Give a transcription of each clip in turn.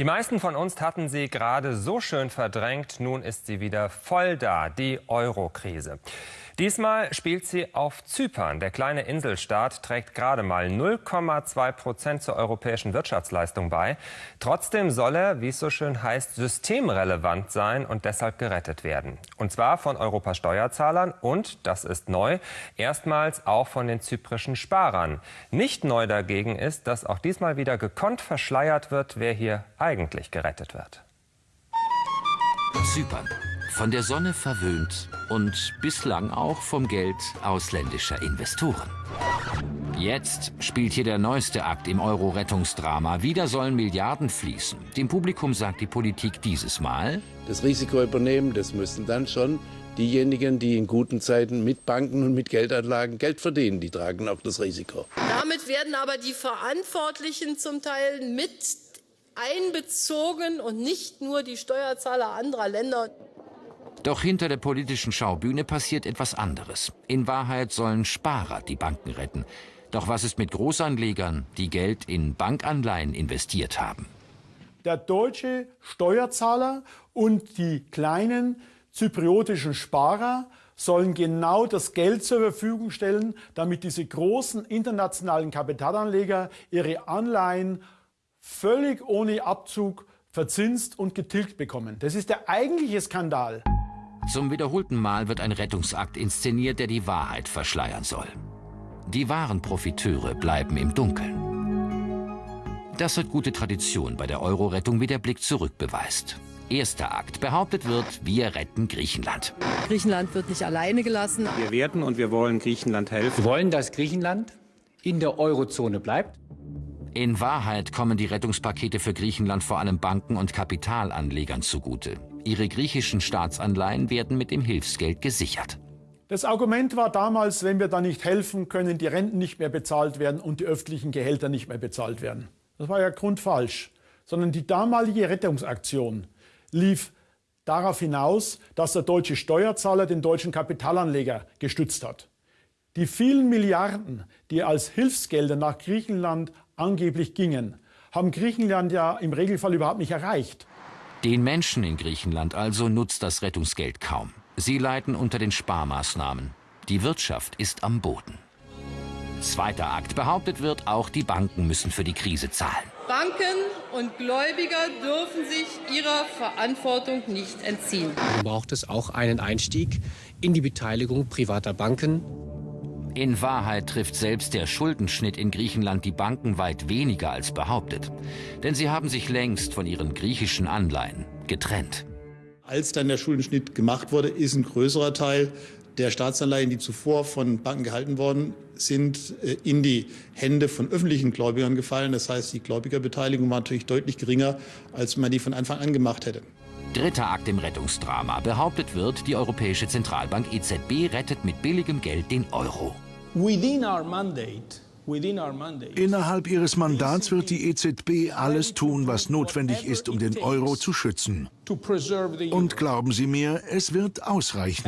Die meisten von uns hatten sie gerade so schön verdrängt. Nun ist sie wieder voll da, die Euro-Krise. Diesmal spielt sie auf Zypern. Der kleine Inselstaat trägt gerade mal 0,2 Prozent zur europäischen Wirtschaftsleistung bei. Trotzdem soll er, wie es so schön heißt, systemrelevant sein und deshalb gerettet werden. Und zwar von Europas Steuerzahlern und, das ist neu, erstmals auch von den zyprischen Sparern. Nicht neu dagegen ist, dass auch diesmal wieder gekonnt verschleiert wird, wer hier eigentlich gerettet wird. Zypern von der Sonne verwöhnt und bislang auch vom Geld ausländischer Investoren. Jetzt spielt hier der neueste Akt im Euro-Rettungsdrama. Wieder sollen Milliarden fließen. Dem Publikum sagt die Politik dieses Mal... Das Risiko übernehmen, das müssen dann schon diejenigen, die in guten Zeiten mit Banken und mit Geldanlagen Geld verdienen, die tragen auch das Risiko. Damit werden aber die Verantwortlichen zum Teil mit einbezogen und nicht nur die Steuerzahler anderer Länder. Doch hinter der politischen Schaubühne passiert etwas anderes. In Wahrheit sollen Sparer die Banken retten. Doch was ist mit Großanlegern, die Geld in Bankanleihen investiert haben? Der deutsche Steuerzahler und die kleinen zypriotischen Sparer sollen genau das Geld zur Verfügung stellen, damit diese großen internationalen Kapitalanleger ihre Anleihen völlig ohne Abzug verzinst und getilgt bekommen. Das ist der eigentliche Skandal. Zum wiederholten Mal wird ein Rettungsakt inszeniert, der die Wahrheit verschleiern soll. Die wahren Profiteure bleiben im Dunkeln. Das hat gute Tradition bei der Euro-Rettung, wie der Blick zurück beweist. Erster Akt. Behauptet wird, wir retten Griechenland. Griechenland wird nicht alleine gelassen. Wir werden und wir wollen Griechenland helfen. Wir wollen, dass Griechenland in der Eurozone bleibt. In Wahrheit kommen die Rettungspakete für Griechenland vor allem Banken und Kapitalanlegern zugute. Ihre griechischen Staatsanleihen werden mit dem Hilfsgeld gesichert. Das Argument war damals, wenn wir da nicht helfen, können die Renten nicht mehr bezahlt werden und die öffentlichen Gehälter nicht mehr bezahlt werden. Das war ja grundfalsch. Sondern die damalige Rettungsaktion lief darauf hinaus, dass der deutsche Steuerzahler den deutschen Kapitalanleger gestützt hat. Die vielen Milliarden, die als Hilfsgelder nach Griechenland angeblich gingen, haben Griechenland ja im Regelfall überhaupt nicht erreicht. Den Menschen in Griechenland also nutzt das Rettungsgeld kaum. Sie leiden unter den Sparmaßnahmen. Die Wirtschaft ist am Boden. Zweiter Akt. Behauptet wird, auch die Banken müssen für die Krise zahlen. Banken und Gläubiger dürfen sich ihrer Verantwortung nicht entziehen. Dann braucht es auch einen Einstieg in die Beteiligung privater Banken in Wahrheit trifft selbst der Schuldenschnitt in Griechenland die Banken weit weniger als behauptet. Denn sie haben sich längst von ihren griechischen Anleihen getrennt. Als dann der Schuldenschnitt gemacht wurde, ist ein größerer Teil der Staatsanleihen, die zuvor von Banken gehalten worden sind, äh, in die Hände von öffentlichen Gläubigern gefallen. Das heißt, die Gläubigerbeteiligung war natürlich deutlich geringer, als man die von Anfang an gemacht hätte. Dritter Akt im Rettungsdrama. Behauptet wird, die Europäische Zentralbank EZB rettet mit billigem Geld den Euro. Innerhalb ihres Mandats wird die EZB alles tun, was notwendig ist, um den Euro zu schützen. Und glauben Sie mir, es wird ausreichen.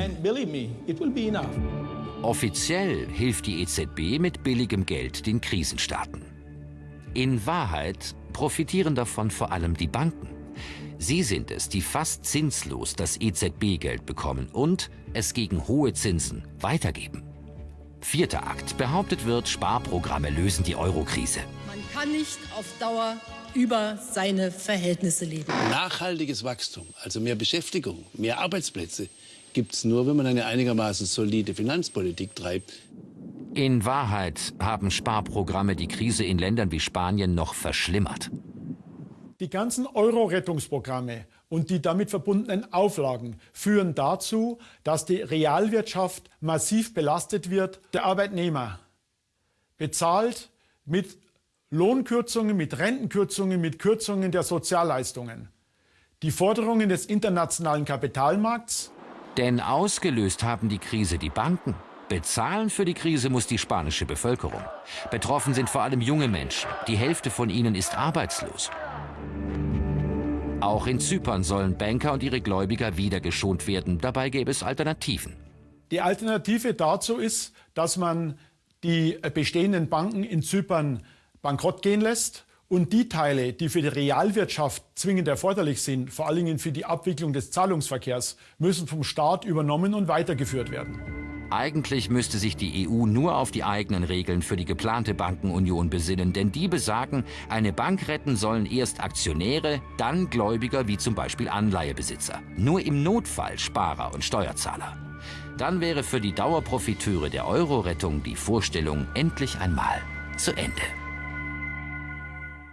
Offiziell hilft die EZB mit billigem Geld den Krisenstaaten. In Wahrheit profitieren davon vor allem die Banken. Sie sind es, die fast zinslos das EZB-Geld bekommen und es gegen hohe Zinsen weitergeben. Vierter Akt. Behauptet wird, Sparprogramme lösen die Eurokrise. Man kann nicht auf Dauer über seine Verhältnisse leben. Nachhaltiges Wachstum, also mehr Beschäftigung, mehr Arbeitsplätze, gibt es nur, wenn man eine einigermaßen solide Finanzpolitik treibt. In Wahrheit haben Sparprogramme die Krise in Ländern wie Spanien noch verschlimmert. Die ganzen Euro-Rettungsprogramme und die damit verbundenen Auflagen führen dazu, dass die Realwirtschaft massiv belastet wird. Der Arbeitnehmer bezahlt mit Lohnkürzungen, mit Rentenkürzungen, mit Kürzungen der Sozialleistungen. Die Forderungen des internationalen Kapitalmarkts. Denn ausgelöst haben die Krise die Banken. Bezahlen für die Krise muss die spanische Bevölkerung. Betroffen sind vor allem junge Menschen. Die Hälfte von ihnen ist arbeitslos. Auch in Zypern sollen Banker und ihre Gläubiger wieder geschont werden. Dabei gäbe es Alternativen. Die Alternative dazu ist, dass man die bestehenden Banken in Zypern bankrott gehen lässt Und die Teile, die für die Realwirtschaft zwingend erforderlich sind, vor allen Dingen für die Abwicklung des Zahlungsverkehrs, müssen vom Staat übernommen und weitergeführt werden. Eigentlich müsste sich die EU nur auf die eigenen Regeln für die geplante Bankenunion besinnen, denn die besagen, eine Bank retten sollen erst Aktionäre, dann Gläubiger wie zum Beispiel Anleihebesitzer. Nur im Notfall Sparer und Steuerzahler. Dann wäre für die Dauerprofiteure der Euro-Rettung die Vorstellung endlich einmal zu Ende.